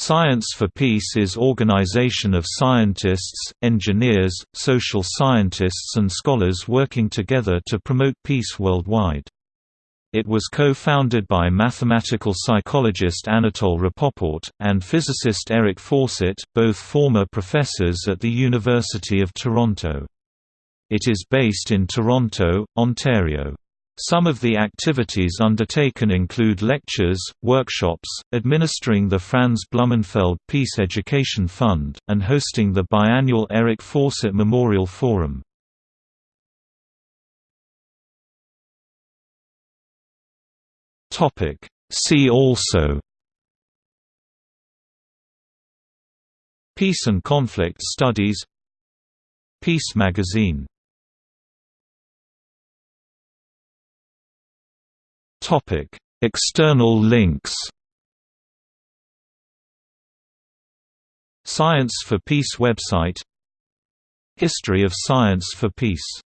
Science for Peace is organization of scientists, engineers, social scientists and scholars working together to promote peace worldwide. It was co-founded by mathematical psychologist Anatol Rapoport, and physicist Eric Fawcett, both former professors at the University of Toronto. It is based in Toronto, Ontario. Some of the activities undertaken include lectures, workshops, administering the Franz Blumenfeld Peace Education Fund, and hosting the biannual Eric Fawcett Memorial Forum. See also Peace and conflict studies Peace magazine Topic: External links. Science for Peace website History of Science for Peace